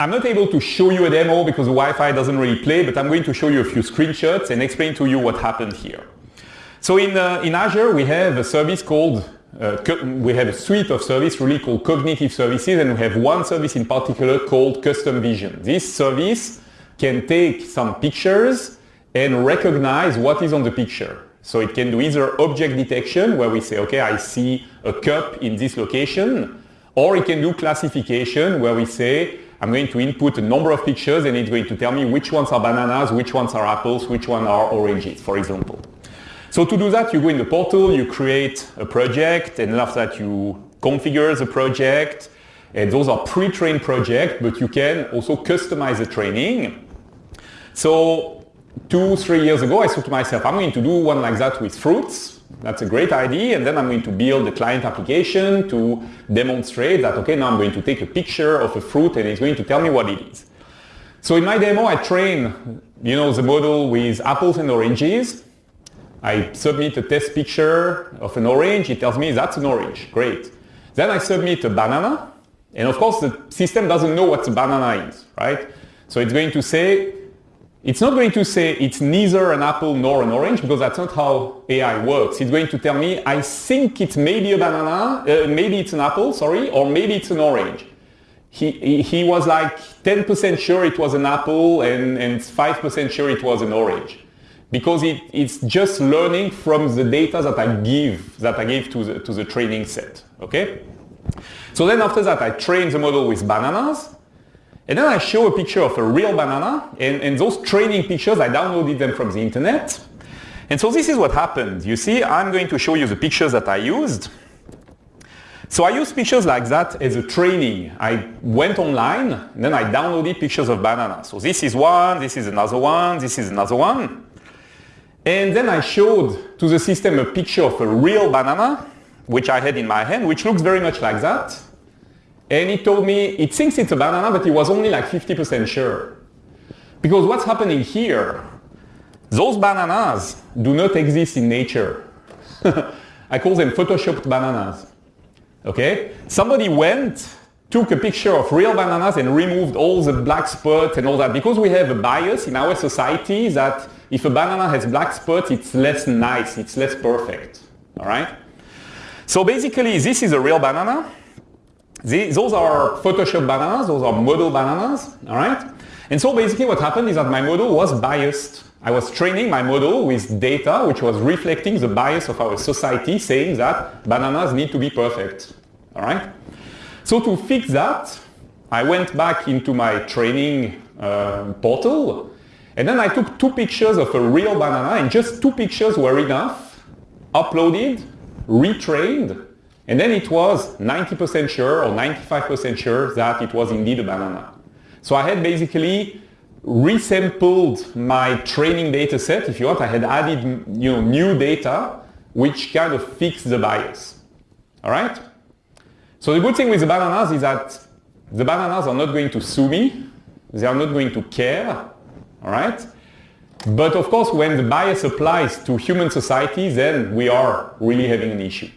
I'm not able to show you a demo because the Wi-Fi doesn't really play, but I'm going to show you a few screenshots and explain to you what happened here. So in, uh, in Azure, we have a service called, uh, we have a suite of services really called cognitive services, and we have one service in particular called custom vision. This service can take some pictures and recognize what is on the picture. So it can do either object detection, where we say, okay, I see a cup in this location, or it can do classification, where we say, I'm going to input a number of pictures and it's going to tell me which ones are bananas, which ones are apples, which ones are oranges, for example. So to do that, you go in the portal, you create a project, and after that you configure the project, and those are pre-trained projects, but you can also customize the training. So two, three years ago, I thought to myself, I'm going to do one like that with fruits. That's a great idea. And then I'm going to build a client application to demonstrate that, okay, now I'm going to take a picture of a fruit and it's going to tell me what it is. So in my demo, I train, you know, the model with apples and oranges. I submit a test picture of an orange. It tells me that's an orange. Great. Then I submit a banana. And of course, the system doesn't know what the banana is, right? So it's going to say, it's not going to say it's neither an apple nor an orange because that's not how AI works. It's going to tell me, I think it's maybe a banana, uh, maybe it's an apple, sorry, or maybe it's an orange. He, he was like 10% sure it was an apple and, and 5% sure it was an orange because it, it's just learning from the data that I give, that I gave to the, to the training set, okay? So then after that, I train the model with bananas and then I show a picture of a real banana, and, and those training pictures, I downloaded them from the internet. And so this is what happened. You see, I'm going to show you the pictures that I used. So I used pictures like that as a training. I went online, and then I downloaded pictures of bananas. So this is one, this is another one, this is another one. And then I showed to the system a picture of a real banana, which I had in my hand, which looks very much like that. And he told me it thinks it's a banana, but he was only like 50% sure. Because what's happening here, those bananas do not exist in nature. I call them photoshopped bananas. Okay? Somebody went, took a picture of real bananas and removed all the black spots and all that. Because we have a bias in our society that if a banana has black spots, it's less nice, it's less perfect. All right? So basically, this is a real banana. The, those are Photoshop bananas, those are model bananas, all right? And so basically what happened is that my model was biased. I was training my model with data which was reflecting the bias of our society saying that bananas need to be perfect, all right? So to fix that, I went back into my training uh, portal and then I took two pictures of a real banana and just two pictures were enough, uploaded, retrained, and then it was 90% sure or 95% sure that it was indeed a banana. So I had basically resampled my training data set, if you want. I had added you know, new data which kind of fixed the bias. All right? So the good thing with the bananas is that the bananas are not going to sue me. They are not going to care. All right? But of course, when the bias applies to human society, then we are really having an issue.